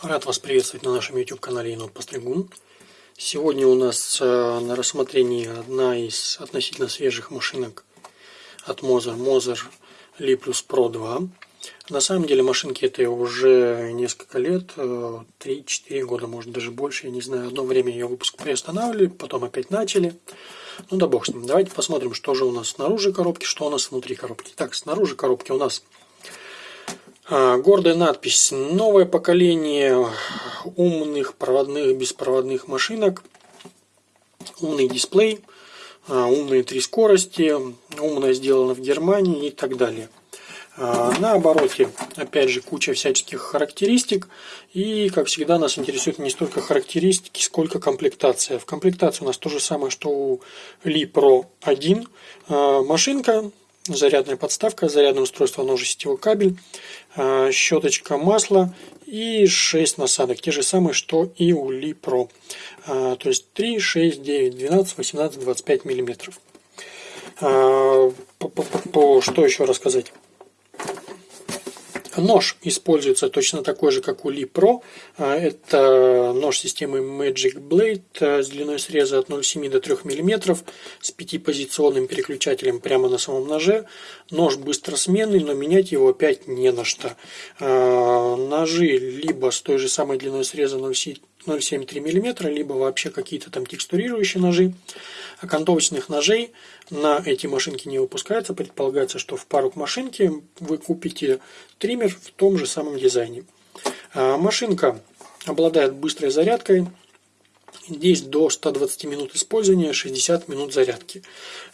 Рад вас приветствовать на нашем YouTube канале Енот Постригун. Сегодня у нас э, на рассмотрении одна из относительно свежих машинок от Moser, Moser Li Plus Pro 2. На самом деле машинки это уже несколько лет, 3-4 э, года, может даже больше, я не знаю. Одно время ее выпуск приостанавливали, потом опять начали. Ну да бог с ним. Давайте посмотрим, что же у нас снаружи коробки, что у нас внутри коробки. Так, снаружи коробки у нас гордая надпись «Новое поколение умных проводных беспроводных машинок». Умный дисплей, а, умные три скорости, умно сделано в Германии и так далее. А, на обороте, опять же, куча всяческих характеристик. И, как всегда, нас интересует не столько характеристики, сколько комплектация. В комплектации у нас то же самое, что у Li Pro 1. Машинка зарядная подставка, зарядное устройство, оно же сетевой кабель, а, щеточка масла и 6 насадок, те же самые, что и у Li Pro. А, то есть 3, 6, 9, 12, 18, 25 миллиметров. А, что еще рассказать? Нож используется точно такой же, как у Li Pro. А, это нож системы Magic Blade а, с длиной среза от 0,7 до 3 мм с пятипозиционным переключателем прямо на самом ноже. Нож быстросменный, но менять его опять не на что. А, ножи либо с той же самой длиной среза 0,73 мм, либо вообще какие-то там текстурирующие ножи. Окантовочных ножей на эти машинки не выпускается. Предполагается, что в пару к машинке вы купите триммер в том же самом дизайне. А, машинка обладает быстрой зарядкой. Здесь до 120 минут использования, 60 минут зарядки.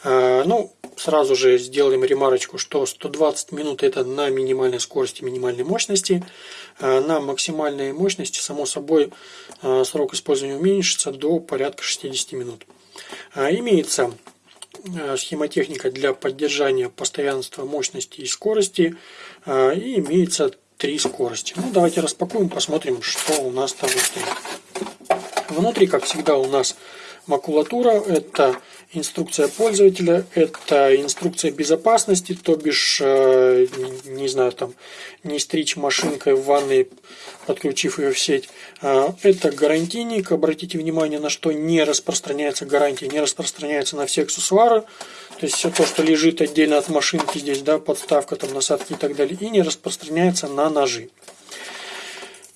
А, ну, сразу же сделаем ремарочку, что 120 минут это на минимальной скорости, минимальной мощности. А, на максимальной мощности, само собой, срок использования уменьшится до порядка 60 минут. Имеется схемотехника для поддержания постоянства мощности и скорости. И имеется три скорости. Ну, давайте распакуем, посмотрим, что у нас там внутри. Внутри, как всегда, у нас макулатура. Это инструкция пользователя, это инструкция безопасности, то бишь, э, не знаю, там, не стричь машинкой в ванной, подключив ее в сеть. Э, это гарантийник, обратите внимание, на что не распространяется гарантия, не распространяется на все аксессуары, то есть все то, что лежит отдельно от машинки здесь, да, подставка, там, насадки и так далее, и не распространяется на ножи.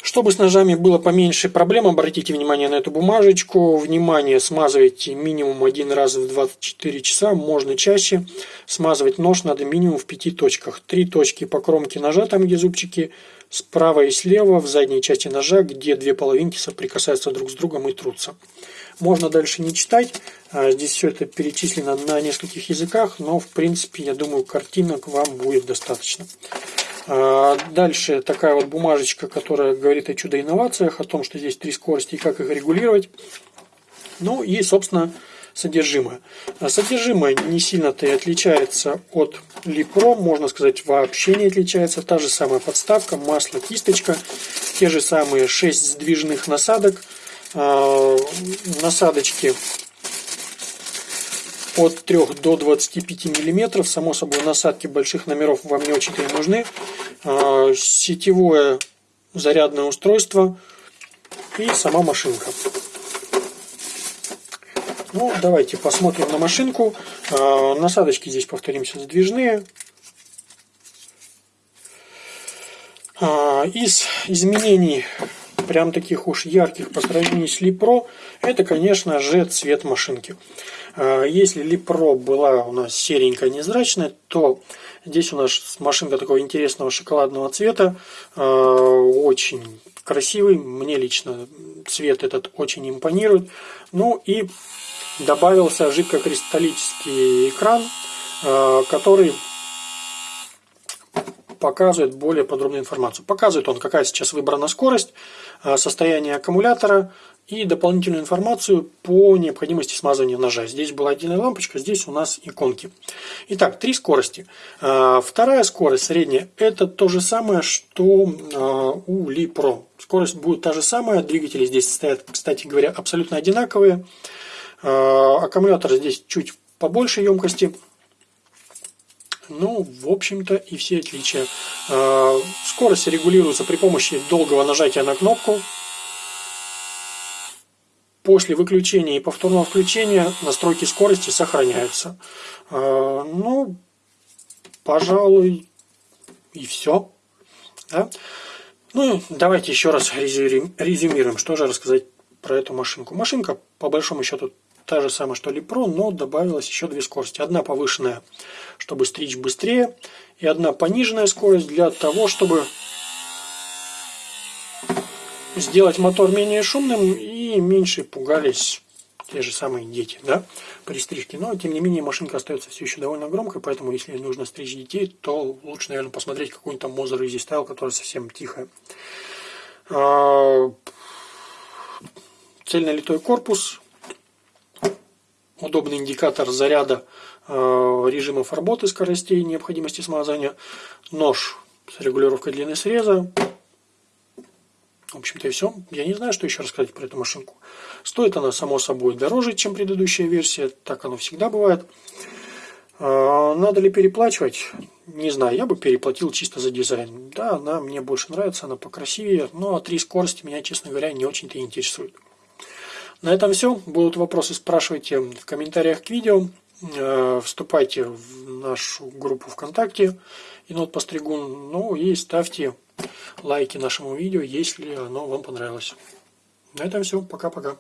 Чтобы с ножами было поменьше проблем, обратите внимание на эту бумажечку. Внимание, смазывайте минимум один раз в 24 часа, можно чаще. Смазывать нож надо минимум в пяти точках. Три точки по кромке ножа, там где зубчики, справа и слева в задней части ножа, где две половинки соприкасаются друг с другом и трутся. Можно дальше не читать, а, здесь все это перечислено на нескольких языках, но в принципе, я думаю, картинок вам будет достаточно. А, дальше такая вот бумажечка, которая говорит о чудо-инновациях, о том, что здесь три скорости и как их регулировать. Ну и, собственно, содержимое. А содержимое не сильно-то и отличается от Липро, можно сказать, вообще не отличается. Та же самая подставка, масло, кисточка, те же самые 6 сдвижных насадок. А, насадочки от 3 до 25 мм. Само собой, насадки больших номеров вам не очень нужны. А, сетевое зарядное устройство и сама машинка. Ну, давайте посмотрим на машинку. А, насадочки здесь, повторимся, сдвижные. А, из изменений прям таких уж ярких по сравнению с Липро, это, конечно же, цвет машинки. А, если Липро была у нас серенькая, незрачная, то здесь у нас машинка такого интересного шоколадного цвета, а, очень красивый, мне лично цвет этот очень импонирует. Ну и добавился жидкокристаллический экран, а, который показывает более подробную информацию. Показывает он, какая сейчас выбрана скорость, а, состояние аккумулятора и дополнительную информацию по необходимости смазывания ножа. Здесь была отдельная лампочка, здесь у нас иконки. Итак, три скорости. А, вторая скорость, средняя, это то же самое, что а, у Li Pro. Скорость будет та же самая, двигатели здесь стоят, кстати говоря, абсолютно одинаковые. Аккумулятор здесь чуть побольше емкости. Ну, в общем-то, и все отличия. А, скорость регулируется при помощи долгого нажатия на кнопку. После выключения и повторного включения настройки скорости сохраняются. А, ну, пожалуй, и все. Да? Ну, давайте еще раз резюмируем, что же рассказать про эту машинку. Машинка, по большому счету, та же самая, что Липро, но добавилось еще две скорости. Одна повышенная, чтобы стричь быстрее, и одна пониженная скорость для того, чтобы сделать мотор менее шумным и меньше пугались те же самые дети, да, при стрижке. Но, тем не менее, машинка остается все еще довольно громкой, поэтому, если нужно стричь детей, то лучше, наверное, посмотреть какую-нибудь там Moza Easy Style, которая совсем тихая. А, цельнолитой корпус, удобный индикатор заряда э, режимов работы скоростей, необходимости смазания, нож с регулировкой длины среза. В общем-то и все. Я не знаю, что еще рассказать про эту машинку. Стоит она, само собой, дороже, чем предыдущая версия. Так оно всегда бывает. Э, надо ли переплачивать? Не знаю, я бы переплатил чисто за дизайн. Да, она мне больше нравится, она покрасивее, но три скорости меня, честно говоря, не очень-то интересует. На этом все. Будут вопросы, спрашивайте в комментариях к видео. Э, вступайте в нашу группу ВКонтакте Енот Постригун. Ну и ставьте лайки нашему видео, если оно вам понравилось. На этом все. Пока-пока.